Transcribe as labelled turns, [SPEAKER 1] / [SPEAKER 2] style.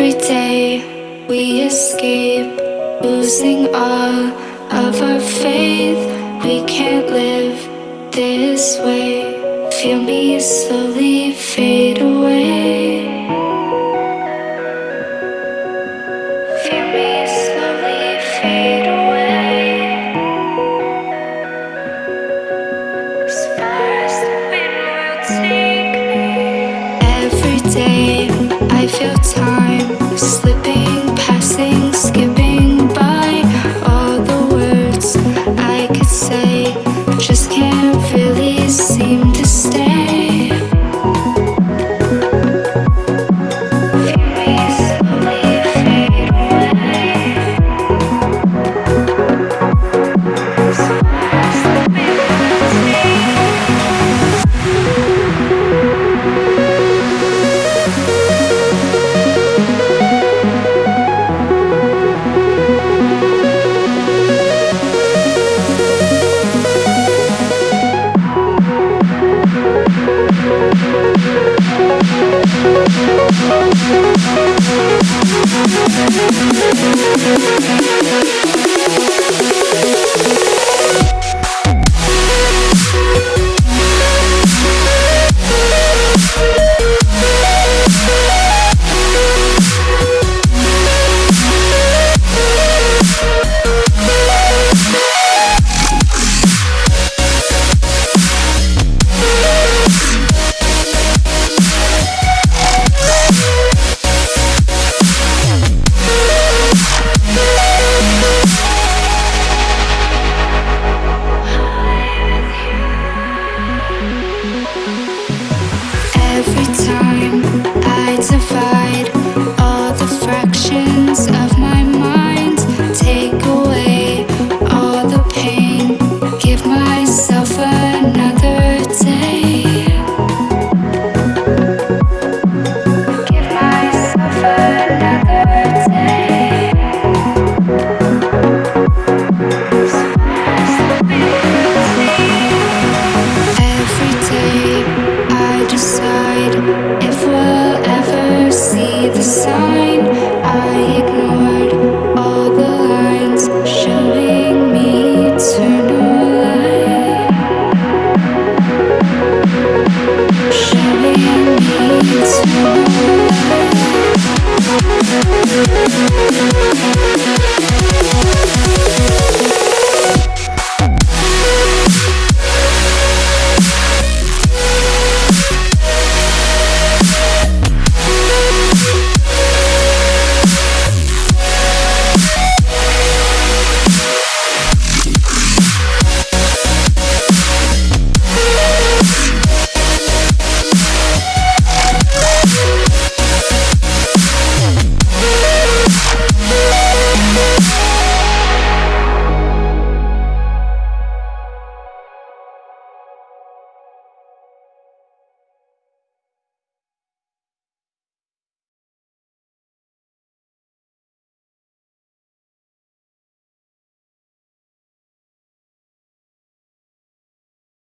[SPEAKER 1] Every day we escape, losing all of our faith. We can't live this way. Feel me slowly take If we